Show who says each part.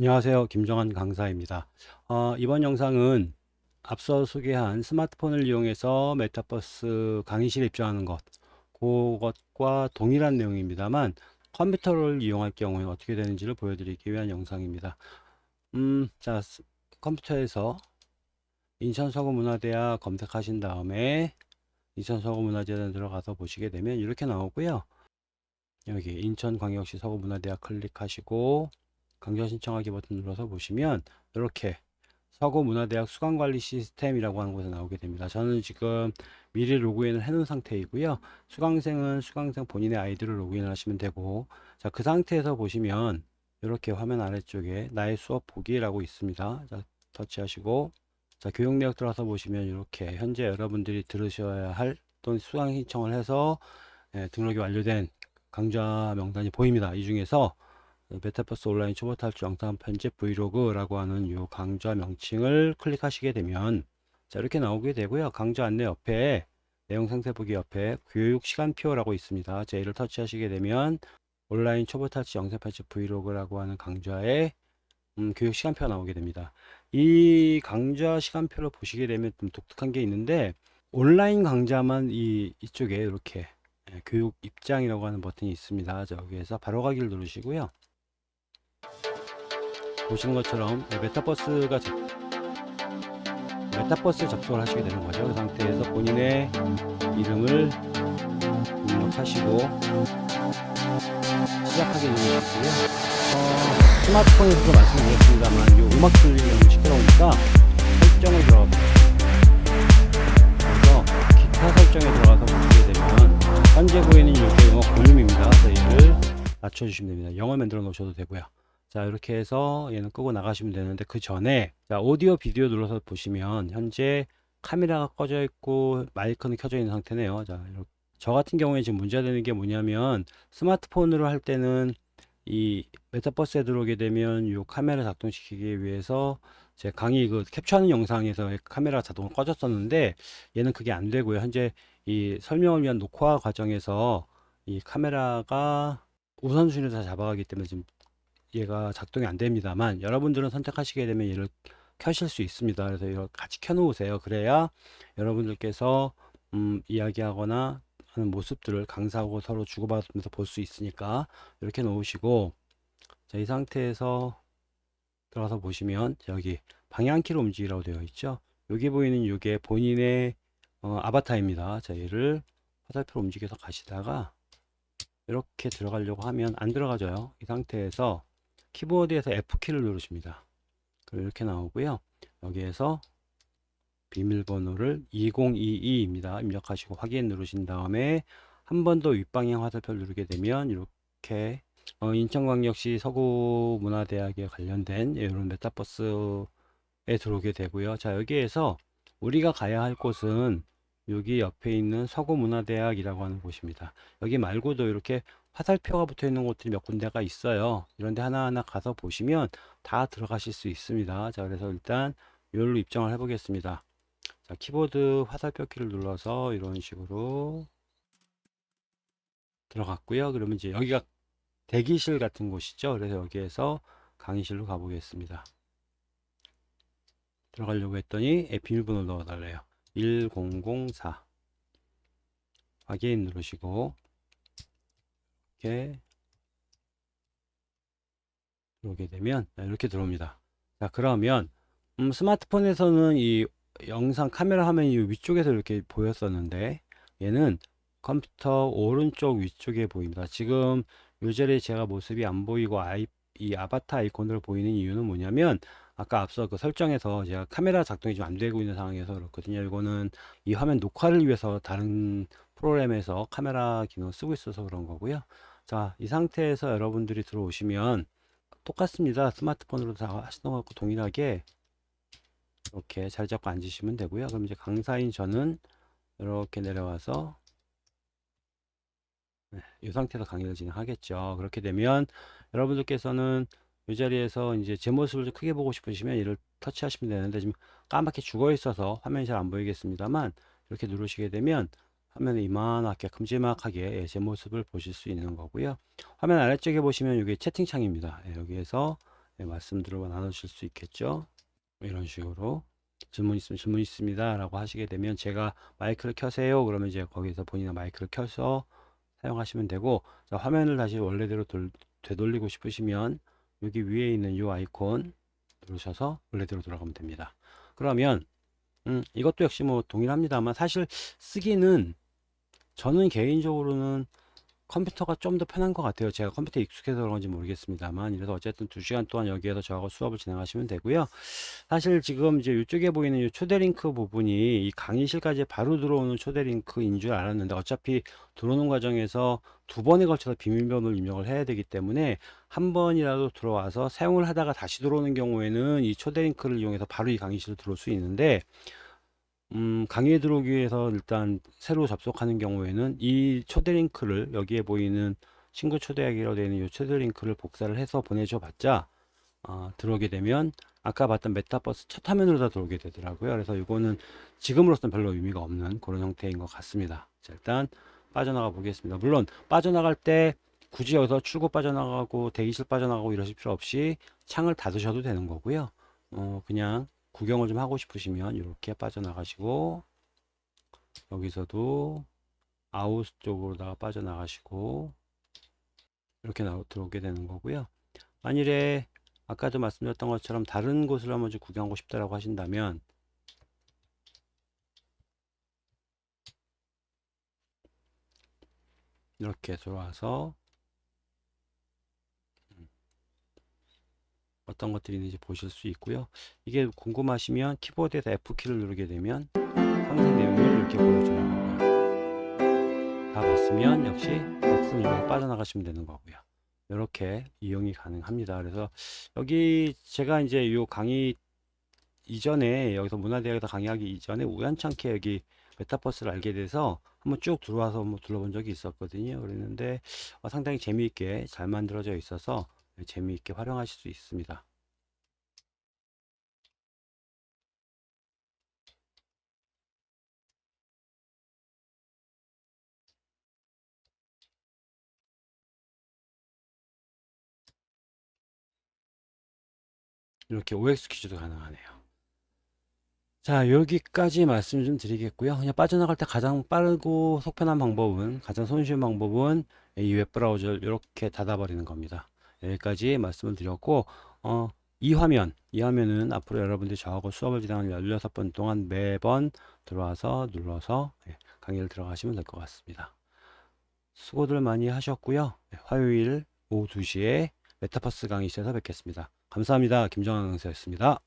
Speaker 1: 안녕하세요. 김정환 강사입니다. 어, 이번 영상은 앞서 소개한 스마트폰을 이용해서 메타버스 강의실에 입장하는 것 그것과 동일한 내용입니다만 컴퓨터를 이용할 경우에 어떻게 되는지를 보여드리기 위한 영상입니다. 음, 자, 스- 컴퓨터에서 인천서구문화대학 검색하신 다음에 인천서구문화재단 들어가서 보시게 되면 이렇게 나오고요. 여기 인천광역시 서구문화대학 클릭하시고 강좌 신청하기 버튼 눌러서 보시면 이렇게 서구문화대학 수강관리 시스템이라고 하는 곳에 나오게 됩니다. 저는 지금 미리 로그인을 해 놓은 상태이고요. 수강생은 수강생 본인의 아이디로 로그인을 하시면 되고 자, 그 상태에서 보시면 이렇게 화면 아래쪽에 나의 수업 보기라고 있습니다. 자, 터치하시고 자, 교육 내역 들어가서 보시면 이렇게 현재 여러분들이 들으셔야 할 또는 수강 신청을 해서 예, 등록이 완료된 강좌 명단이 보입니다. 이 중에서 메타버스 온라인 초보 탈출 영상 편집 브이로그라고 하는 이 강좌 명칭을 클릭하시게 되면 자 이렇게 나오게 되고요. 강좌 안내 옆에 내용 상세 보기 옆에 교육 시간표라고 있습니다. 자 이를 터치하시게 되면 온라인 초보 탈출 영상 편집 브이로그라고 하는 강좌의 음, 교육 시간표가 나오게 됩니다. 이 강좌 시간표를 보시게 되면 좀 독특한 게 있는데 온라인 강좌만 이 이쪽에 이렇게 예, 교육 입장이라고 하는 버튼이 있습니다. 자, 여기에서 바로 가기를 누르시고요. 보시는 것처럼 메타버스가 접, 메타버스에 접속을 하시게 되는 거죠. 그 상태에서 본인의 이름을 입력하시고 시작하기 누르시고요. 어, 스마트폰에서도 말씀드렸습니다만 이 음악 너무 시끄러우니까 설정을 들어가 그래서 기타 설정에 들어가서 보시게 되면 현재 보이는 이게 음악 볼륨입니다. 그래서 얘를 낮춰주시면 됩니다. 영어 만들어 놓으셔도 되고요. 자 이렇게 해서 얘는 끄고 나가시면 되는데 그 전에 자 오디오 비디오 눌러서 보시면 현재 카메라가 꺼져 있고 마이크는 켜져 있는 상태네요. 자 이렇게 저 같은 경우에 지금 문제가 되는 게 뭐냐면 스마트폰으로 할 때는 이 메타버스에 들어오게 되면 이 카메라 작동시키기 위해서 제 강의 그 캡처하는 영상에서 카메라 자동으로 꺼졌었는데 얘는 그게 안 되고요. 현재 이 설명을 위한 녹화 과정에서 이 카메라가 우선순위를 다 잡아가기 때문에 지금 얘가 작동이 안 됩니다만 여러분들은 선택하시게 되면 얘를 켜실 수 있습니다. 그래서 이걸 같이 켜 놓으세요. 그래야 여러분들께서 음, 이야기하거나 하는 모습들을 강사하고 서로 주고받으면서 볼 수 있으니까 이렇게 놓으시고 자, 이 상태에서 들어가서 보시면 여기 방향키로 움직이라고 되어 있죠. 여기 보이는 이게 본인의 어, 아바타입니다. 자, 얘를 화살표로 움직여서 가시다가 이렇게 들어가려고 하면 안 들어가져요. 이 상태에서 키보드에서 F키를 누르십니다. 그리고 이렇게 나오고요. 여기에서 비밀번호를 2022입니다. 입력하시고 확인 누르신 다음에 한 번 더 윗방향 화살표를 누르게 되면 이렇게 어, 인천광역시 서구문화대학에 관련된 이런 메타버스에 들어오게 되고요. 자 여기에서 우리가 가야 할 곳은 여기 옆에 있는 서구문화대학이라고 하는 곳입니다. 여기 말고도 이렇게 화살표가 붙어 있는 곳들이 몇 군데가 있어요. 이런데 하나하나 가서 보시면 다 들어가실 수 있습니다. 자, 그래서 일단 여기로 입장을 해 보겠습니다. 자, 키보드 화살표 키를 눌러서 이런 식으로 들어갔고요. 그러면 이제 여기가 대기실 같은 곳이죠. 그래서 여기에서 강의실로 가보겠습니다. 들어가려고 했더니 비밀번호 넣어달래요. 1004 확인 누르시고 이렇게 들어오게 되면 이렇게 들어옵니다. 자 그러면 음, 스마트폰에서는 이 영상 카메라 화면이 위쪽에서 이렇게 보였었는데 얘는 컴퓨터 오른쪽 위쪽에 보입니다. 지금 요 자리에 제가 모습이 안 보이고 아이, 이 아바타 아이콘으로 보이는 이유는 뭐냐면 아까 앞서 그 설정에서 제가 카메라 작동이 좀 안 되고 있는 상황에서 그렇거든요. 이거는 이 화면 녹화를 위해서 다른 프로그램에서 카메라 기능을 쓰고 있어서 그런 거고요. 자, 이 상태에서 여러분들이 들어오시면 똑같습니다. 스마트폰으로 다 하시는 것과 동일하게 이렇게 자리 잡고 앉으시면 되고요. 그럼 이제 강사인 저는 이렇게 내려와서 네, 이 상태에서 강의를 진행하겠죠. 그렇게 되면 여러분들께서는 이 자리에서 이제 제 모습을 좀 크게 보고 싶으시면 이를 터치하시면 되는데 지금 까맣게 죽어 있어서 화면이 잘 안 보이겠습니다만 이렇게 누르시게 되면 화면에 이만하게 큼지막하게 예, 제 모습을 보실 수 있는 거고요. 화면 아래쪽에 보시면 이게 채팅창입니다. 예, 여기에서 네, 말씀들을 나누실 수 있겠죠. 이런 식으로 질문 있으면 질문 있습니다 라고 하시게 되면 제가 마이크를 켜세요 그러면 이제 거기서 본인의 마이크를 켜서 사용하시면 되고 자, 화면을 다시 원래대로 돌, 되돌리고 싶으시면 여기 위에 있는 이 아이콘 누르셔서 원래대로 돌아가면 됩니다 그러면 음, 이것도 역시 뭐 동일합니다만 사실 쓰기는 저는 개인적으로는 컴퓨터가 좀 더 편한 것 같아요. 제가 컴퓨터에 익숙해서 그런지 모르겠습니다만 그래서 어쨌든 2시간 동안 여기에서 저하고 수업을 진행하시면 되고요. 사실 지금 이제 이쪽에 보이는 이 초대 링크 부분이 이 강의실까지 바로 들어오는 초대 링크인 줄 알았는데 어차피 들어오는 과정에서 두 번에 걸쳐서 비밀번호를 입력을 해야 되기 때문에 한 번이라도 들어와서 사용을 하다가 다시 들어오는 경우에는 이 초대 링크를 이용해서 바로 이 강의실로 들어올 수 있는데 음, 강의에 들어오기 위해서 일단 새로 접속하는 경우에는 이 초대 링크를 여기에 보이는 친구 초대하기로 되어 있는 이 초대 링크를 복사를 해서 보내줘 봤자 어, 들어오게 되면 아까 봤던 메타버스 첫 화면으로 다 들어오게 되더라고요. 그래서 이거는 지금으로서는 별로 의미가 없는 그런 형태인 것 같습니다. 자, 일단 빠져나가 보겠습니다. 물론 빠져나갈 때 굳이 여기서 출구 빠져나가고 대기실 빠져나가고 이러실 필요 없이 창을 닫으셔도 되는 거고요. 어, 그냥 구경을 좀 하고 싶으시면 이렇게 빠져나가시고 여기서도 아웃 쪽으로다가 빠져나가시고 이렇게 나오, 들어오게 되는 거고요. 만일에 아까도 말씀드렸던 것처럼 다른 곳을 한번 좀 구경하고 싶다라고 하신다면 이렇게 들어와서 어떤 것들이 있는지 보실 수 있고요. 이게 궁금하시면 키보드에서 F키를 누르게 되면 상세 내용을 이렇게 보여주는 거고요. 다 봤으면 역시 이용해 빠져나가시면 되는 거고요. 이렇게 이용이 가능합니다. 그래서 여기 제가 이제 요 강의 이전에 여기서 문화대학에서 강의하기 이전에 우연찮게 여기 메타버스를 알게 돼서 한번 쭉 들어와서 한번 둘러본 적이 있었거든요. 그랬는데 어, 상당히 재미있게 잘 만들어져 있어서 재미있게 활용하실 수 있습니다. 이렇게 OX 퀴즈도 가능하네요. 자 여기까지 말씀 좀 드리겠고요 그냥 빠져나갈 때 가장 빠르고 속편한 방법은 가장 손쉬운 방법은 이 웹브라우저를 이렇게 닫아버리는 겁니다 여기까지 말씀을 드렸고 어, 이 화면 이 화면은 앞으로 여러분들이 저하고 수업을 진행하는 16번 동안 매번 들어와서 눌러서 예, 강의를 들어가시면 될 것 같습니다. 수고들 많이 하셨고요. 네, 화요일 오후 2시에 메타버스 강의실에서 뵙겠습니다. 감사합니다. 김정환 강사였습니다